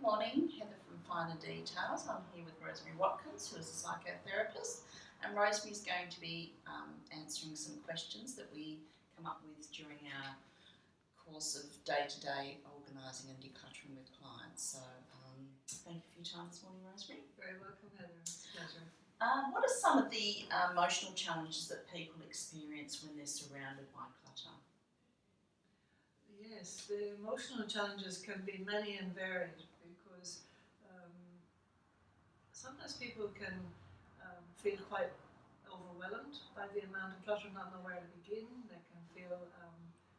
Good morning, Heather from Finer Details. I'm here with Rosemary Watkins, who is a psychotherapist, and Rosemary is going to be um, answering some questions that we come up with during our course of day-to-day organising and decluttering with clients. So, um, thank you for your time this morning, Rosemary. Very welcome, Heather. It's a pleasure. Uh, what are some of the uh, emotional challenges that people experience when they're surrounded by clutter? Yes, the emotional challenges can be many and varied um, sometimes people can um, feel quite overwhelmed by the amount of clutter, not know where to begin. They can feel um,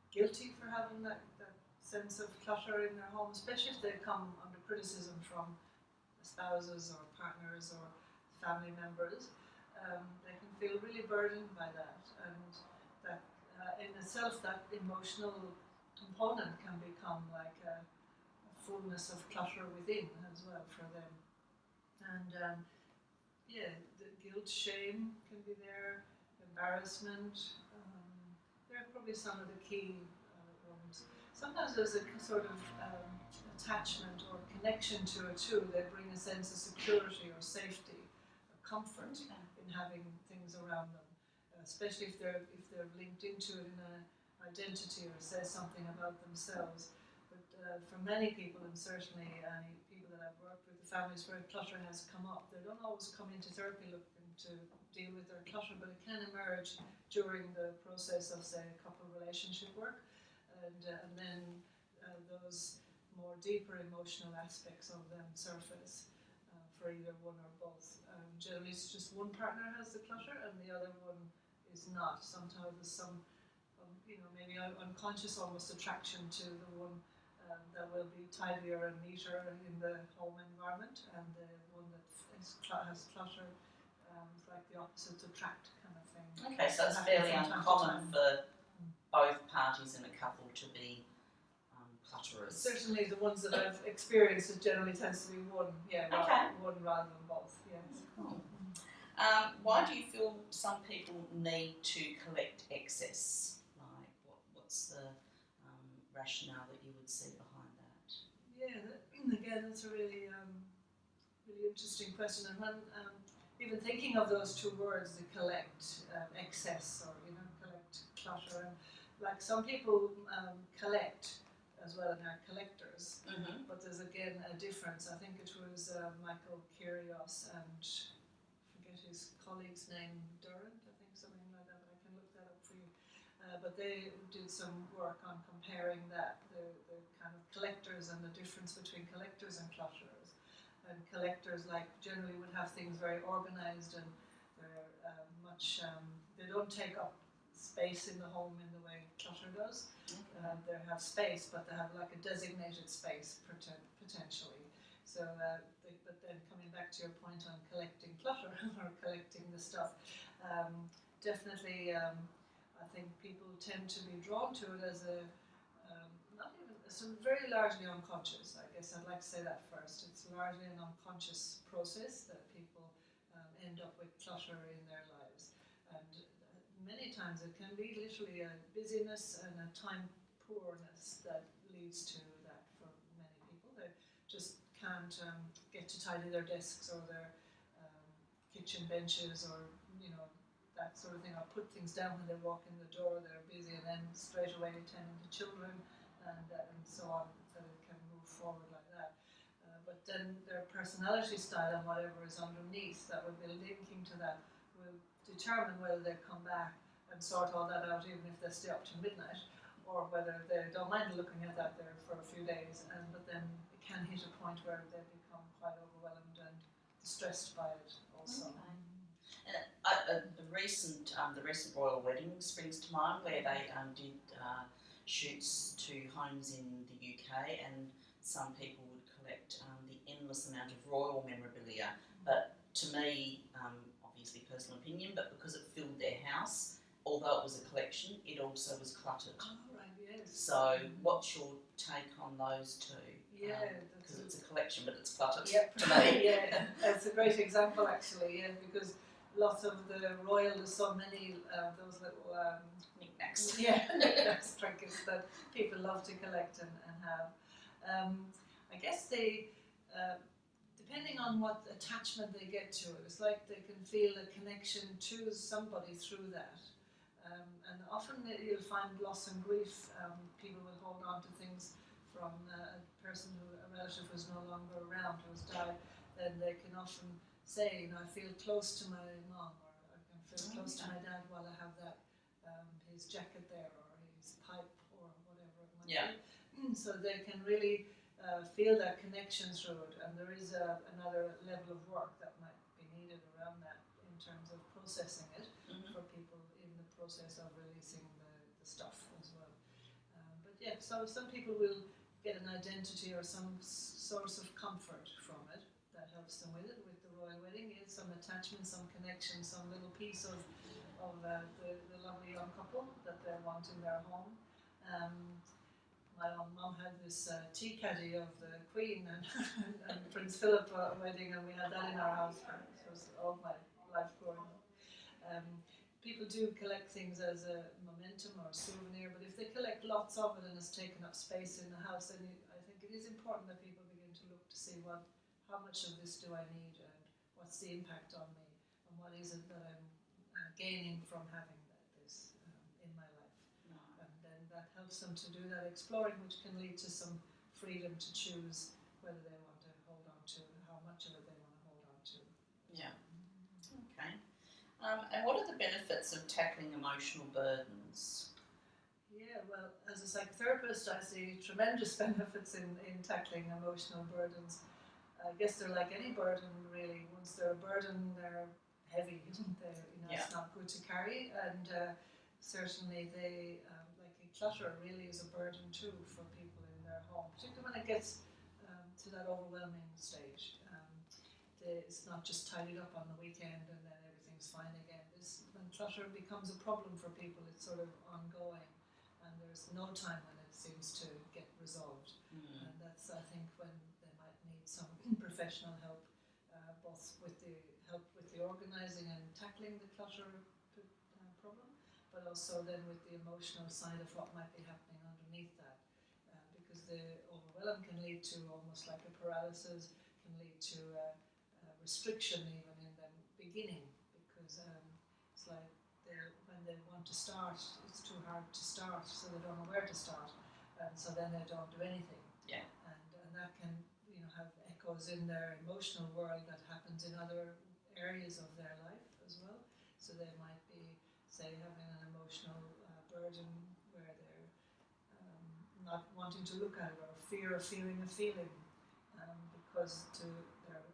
guilty for having that, that sense of clutter in their home, especially if they come under criticism from spouses or partners or family members. Um, they can feel really burdened by that, and that uh, in itself, that emotional component can become like a, a, fullness of clutter within as well for them. And um, yeah, the guilt, shame can be there, embarrassment. Um, they're probably some of the key uh, ones. Sometimes there's a sort of um, attachment or connection to it too. that bring a sense of security or safety, or comfort in having things around them, uh, especially if they're if they're linked into it in a identity or says something about themselves. But uh, for many people, and certainly any people that I've worked with, the families where clutter has come up, they don't always come into therapy looking to deal with their clutter, but it can emerge during the process of, say, couple relationship work, and, uh, and then uh, those more deeper emotional aspects of them surface uh, for either one or both. Um, generally, it's just one partner has the clutter and the other one is not. Sometimes there's some you know, maybe unconscious almost attraction to the one um, that will be tidier and neater in the home environment, and the one that is, has clutter um, is like the opposites attract kind of thing. Okay, so it's fairly uncommon for both parties in a couple to be um, clutterers. Certainly, the ones that I've experienced, it generally tends to be one, yeah, okay. one rather than both. Yes. Cool. Um, why do you feel some people need to collect excess? Like, what's the rationale that you would see behind that? Yeah, that, again, that's a really, um, really interesting question. And when um, even thinking of those two words, the collect, um, excess, or you know, collect clutter, and like some people um, collect as well and are collectors, mm-hmm. but there's again a difference. I think it was uh, Michael Kyrios and forget his colleague's name, Durant, uh, but they did some work on comparing that, the, the kind of collectors and the difference between collectors and clutterers. And collectors, like, generally would have things very organized and they're uh, much, um, they don't take up space in the home in the way clutter does. Okay. Uh, they have space, but they have like a designated space potentially. So, uh, they, but then coming back to your point on collecting clutter or collecting the stuff, um, definitely um, I think people tend to be drawn to it as a um, not even so very largely unconscious. I guess I'd like to say that first. It's largely an unconscious process that people um, end up with clutter in their lives, and many times it can be literally a busyness and a time poorness that leads to that for many people. They just can't um, get to tidy their desks or their um, kitchen benches or you know that sort of thing, or put things down when they walk in the door, they're busy, and then straight away tending to children and, uh, and so on, that it can move forward like that. Uh, but then their personality style and whatever is underneath that will be linking to that will determine whether they come back and sort all that out, even if they stay up to midnight, or whether they don't mind looking at that there for a few days. And but then it can hit a point where they become quite overwhelmed and distressed by it also. Okay. Uh, uh, the recent um, the recent royal wedding springs to mind, where they um, did uh, shoots to homes in the UK, and some people would collect um, the endless amount of royal memorabilia. But to me, um, obviously personal opinion, but because it filled their house, although it was a collection, it also was cluttered. Oh, right, yes. So, what's your take on those two? Yeah, because um, it's a collection, but it's cluttered. Yep. To me, yeah, that's a great example actually. Yeah, because lots of the royal, there's so many uh, those little um, knickknacks. Yeah, knickknacks, trinkets that people love to collect and, and have. Um, I guess they uh, depending on what attachment they get to it, it's like they can feel a connection to somebody through that. Um, and often you'll find loss and grief. Um, people will hold on to things from uh, a person who, a relative who's no longer around, who's died. Then they can often say, you know, I feel close to my mom, or I can feel Oh, close to my dad while I have that um, his jacket there, or his pipe, or whatever it might Yeah. be. So they can really uh, feel that connection through it, and there is a, another level of work that might be needed around that in terms of processing it Mhm. for people in the process of releasing the, the stuff as well. Um, but yeah, so some people will get an identity or some s- source of comfort from it that helps them with it. With the royal wedding, is some attachment, some connection, some little piece of of uh, the, the lovely young couple that they want in their home. Um, my own mum had this uh, tea caddy of the Queen and, and Prince Philip uh, wedding, and we had that in our house it was all my life growing up. Um, people do collect things as a momentum or a souvenir, but if they collect lots of it and it's taken up space in the house, then I think it is important that people begin to look to see what, how much of this do I need, and what's the impact on me, and what is it that I'm uh, gaining from having that, this um, in my life and then that helps them to do that exploring, which can lead to some freedom to choose whether they want to hold on to how much of it they want to hold on to. Yeah. Okay. Um, and what are the benefits of tackling emotional burdens? Yeah, well, as a psychotherapist, I see tremendous benefits in, in tackling emotional burdens. I guess they're like any burden, really. Once they're a burden, they're heavy. They're, you know, It's not good to carry, and uh, certainly they, um, like clutter, really is a burden too for people in their home, particularly when it gets um, to that overwhelming stage. Um, the, it's not just tidied up on the weekend and then everything's fine again. This, when clutter becomes a problem for people, it's sort of ongoing, and there's no time when it seems to get resolved. Mm. And that's, I think, when they some professional help, uh, both with the help with the organising and tackling the clutter uh, problem, but also then with the emotional side of what might be happening underneath that. Uh, because the overwhelm can lead to almost like a paralysis, can lead to a, a restriction even in the beginning, because um, it's like they- when they want to start, it's too hard to start, so they don't know where to start, and so then they don't do anything. Yeah. And, and that can have echoes in their emotional world that happens in other areas of their life as well. So they might be, say, having an emotional uh, burden where they're um, not wanting to look at it or fear of feeling a feeling um, because to, they're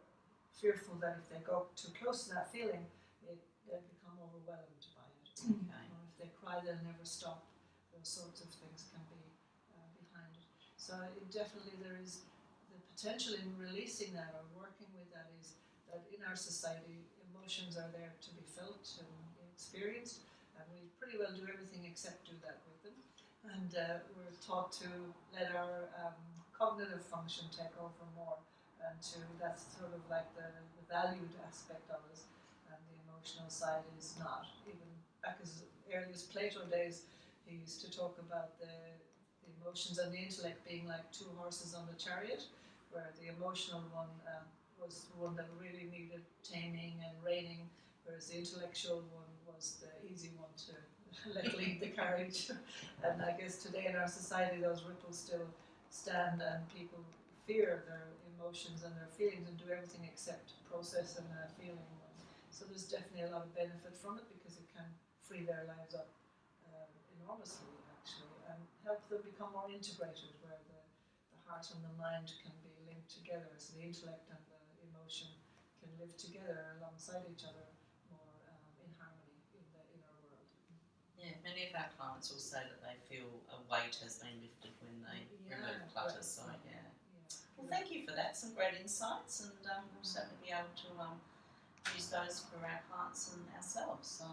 fearful that if they go too close to that feeling, it, they become overwhelmed by it. Okay. Or if they cry, they'll never stop. Those sorts of things can be uh, behind it. So it definitely there is the potential in releasing that or working with that is that in our society emotions are there to be felt and experienced, and we pretty well do everything except do that with them. And uh, we're taught to let our um, cognitive function take over more, and to that's sort of like the, the valued aspect of us, and the emotional side is not. Even back as early as Plato days, he used to talk about the, the emotions and the intellect being like two horses on the chariot, where the emotional one um, was the one that really needed taming and reining, whereas the intellectual one was the easy one to let lead the carriage. and I guess today in our society, those ripples still stand, and people fear their emotions and their feelings and do everything except process and uh, feeling. So there's definitely a lot of benefit from it because it can free their lives up uh, enormously, actually, and help them become more integrated, where the, the heart and the mind can be linked together, so the intellect and the emotion can live together alongside each other more um, in harmony in the inner world. Yeah, many of our clients will say that they feel a weight has been lifted when they Yeah, remove clutter. right. So yeah. Yeah. Well, thank you for that. Some great insights, and um, we'll certainly be able to um, use those for our clients and ourselves. So